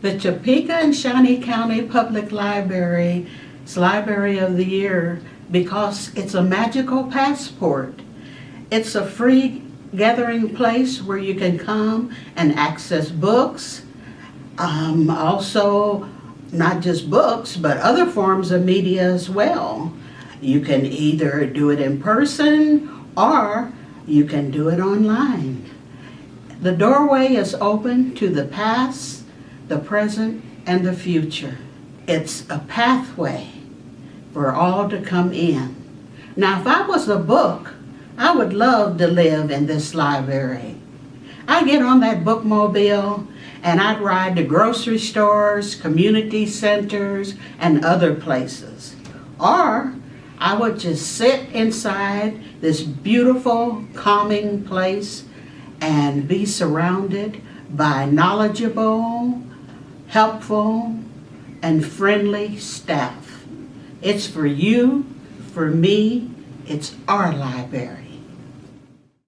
The Topeka and Shawnee County Public Library is Library of the Year because it's a magical passport. It's a free gathering place where you can come and access books, um, also not just books, but other forms of media as well. You can either do it in person or you can do it online. The doorway is open to the past, the present, and the future. It's a pathway for all to come in. Now, if I was a book, I would love to live in this library. I'd get on that bookmobile and I'd ride to grocery stores, community centers, and other places. Or I would just sit inside this beautiful, calming place and be surrounded by knowledgeable, helpful, and friendly staff. It's for you, for me, it's our library.